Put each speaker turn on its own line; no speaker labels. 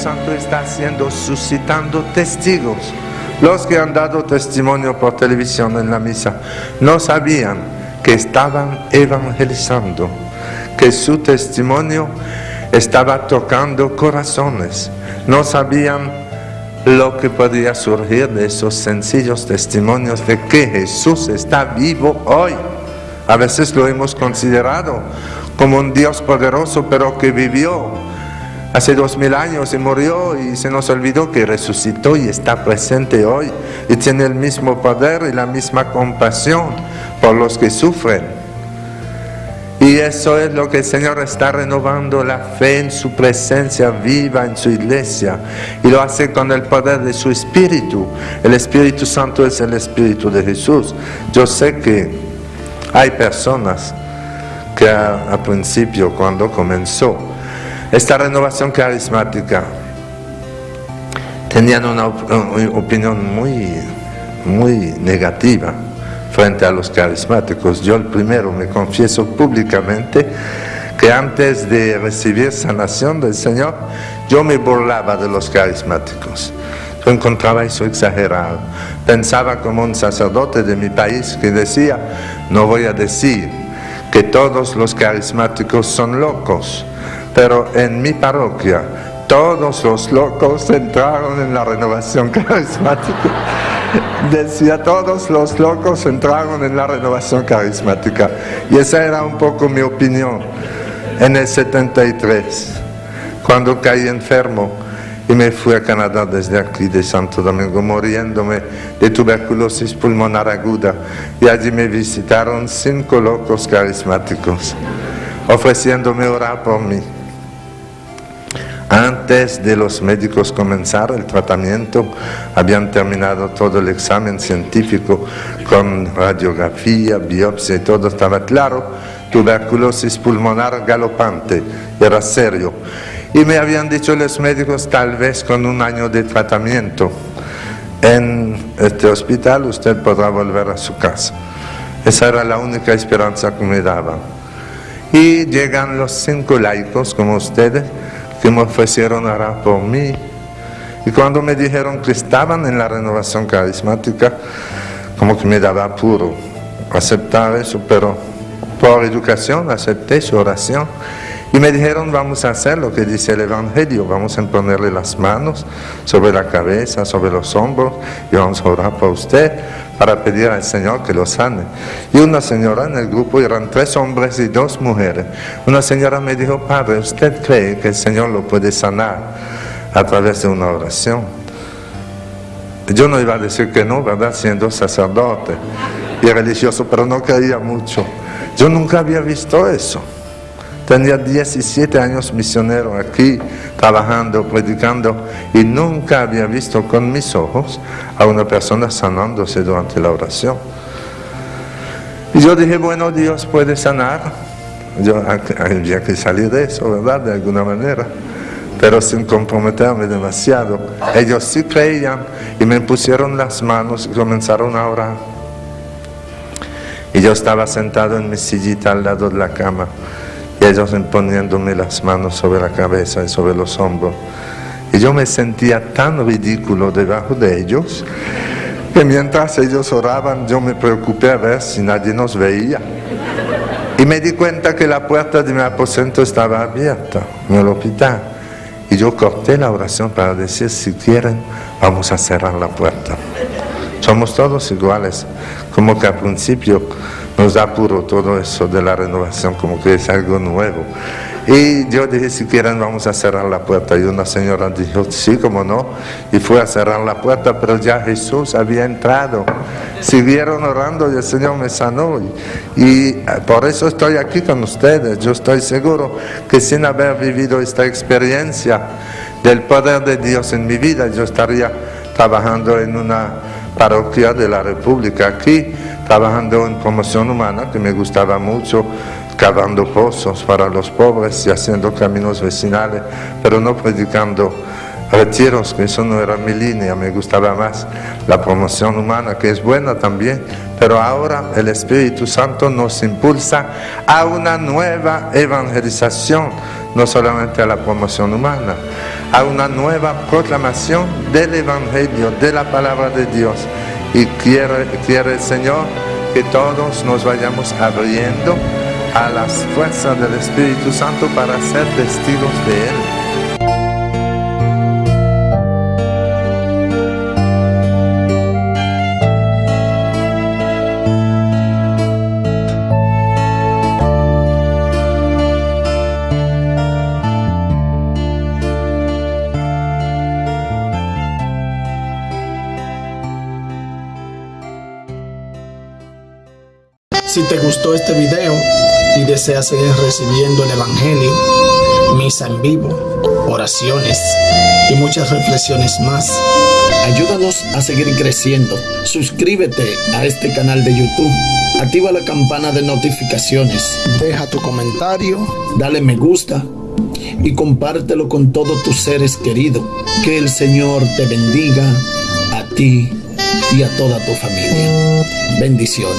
Santo está haciendo, suscitando testigos. Los que han dado testimonio por televisión en la misa no sabían que estaban evangelizando, que su testimonio estaba tocando corazones. No sabían lo que podía surgir de esos sencillos testimonios de que Jesús está vivo hoy. A veces lo hemos considerado como un Dios poderoso, pero que vivió hace dos mil años y murió y se nos olvidó que resucitó y está presente hoy y tiene el mismo poder y la misma compasión por los que sufren. Y eso es lo que el Señor está renovando la fe en su presencia viva en su iglesia. Y lo hace con el poder de su Espíritu. El Espíritu Santo es el Espíritu de Jesús. Yo sé que hay personas que al principio, cuando comenzó esta renovación carismática, tenían una opinión muy, muy negativa frente a los carismáticos. Yo el primero me confieso públicamente que antes de recibir sanación del Señor, yo me burlaba de los carismáticos. Yo encontraba eso exagerado. Pensaba como un sacerdote de mi país que decía, no voy a decir que todos los carismáticos son locos, pero en mi parroquia todos los locos entraron en la renovación carismática. Decía, todos los locos entraron en la renovación carismática. Y esa era un poco mi opinión en el 73, cuando caí enfermo y me fui a Canadá desde aquí de Santo Domingo, muriéndome de tuberculosis pulmonar aguda. Y allí me visitaron cinco locos carismáticos, ofreciéndome orar por mí. Antes de los médicos comenzar el tratamiento, habían terminado todo el examen científico con radiografía, biopsia y todo estaba claro. Tuberculosis pulmonar galopante, era serio. Y me habían dicho los médicos, tal vez con un año de tratamiento en este hospital usted podrá volver a su casa. Esa era la única esperanza que me daban. Y llegan los cinco laicos como ustedes, que me ofrecieron orar por mí. Y cuando me dijeron que estaban en la renovación carismática, como que me daba apuro aceptar eso, pero por educación acepté su oración. Y me dijeron, vamos a hacer lo que dice el Evangelio, vamos a ponerle las manos sobre la cabeza, sobre los hombros, y vamos a orar por usted para pedir al Señor que lo sane. Y una señora en el grupo, eran tres hombres y dos mujeres, una señora me dijo, Padre, ¿usted cree que el Señor lo puede sanar a través de una oración? Yo no iba a decir que no, ¿verdad? Siendo sacerdote y religioso, pero no creía mucho. Yo nunca había visto eso. Tenía 17 años misionero aquí, trabajando, predicando, y nunca había visto con mis ojos a una persona sanándose durante la oración. Y yo dije, bueno, Dios puede sanar. Yo había que salir de eso, ¿verdad? De alguna manera. Pero sin comprometerme demasiado. Ellos sí creían y me pusieron las manos y comenzaron a orar. Y yo estaba sentado en mi sillita al lado de la cama y ellos poniéndome las manos sobre la cabeza y sobre los hombros. Y yo me sentía tan ridículo debajo de ellos que mientras ellos oraban yo me preocupé a ver si nadie nos veía. Y me di cuenta que la puerta de mi aposento estaba abierta en el hospital. Y yo corté la oración para decir, si quieren, vamos a cerrar la puerta. Somos todos iguales, como que al principio nos da puro todo eso de la renovación, como que es algo nuevo. Y yo dije, si quieren vamos a cerrar la puerta. Y una señora dijo, sí, como no. Y fue a cerrar la puerta, pero ya Jesús había entrado. Siguieron orando y el Señor me sanó. Y, eh, por eso estoy aquí con ustedes. Yo estoy seguro que sin haber vivido esta experiencia del poder de Dios en mi vida, yo estaría trabajando en una parroquia de la República aquí trabajando en promoción humana, que me gustaba mucho, cavando pozos para los pobres y haciendo caminos vecinales, pero no predicando retiros, que eso no era mi línea, me gustaba más la promoción humana, que es buena también, pero ahora el Espíritu Santo nos impulsa a una nueva evangelización, no solamente a la promoción humana, a una nueva proclamación del Evangelio, de la palabra de Dios. Y quiere, el Señor que todos nos vayamos abriendo a las fuerzas del Espíritu Santo para ser testigos de Él.
Si te gustó este video y deseas seguir recibiendo el Evangelio, misa en vivo, oraciones y muchas reflexiones más, ayúdanos a seguir creciendo. Suscríbete a este canal de YouTube. Activa la campana de notificaciones. Deja tu comentario. Dale me gusta. Y compártelo con todos tus seres queridos. Que el Señor te bendiga a ti y a toda tu familia. Bendiciones.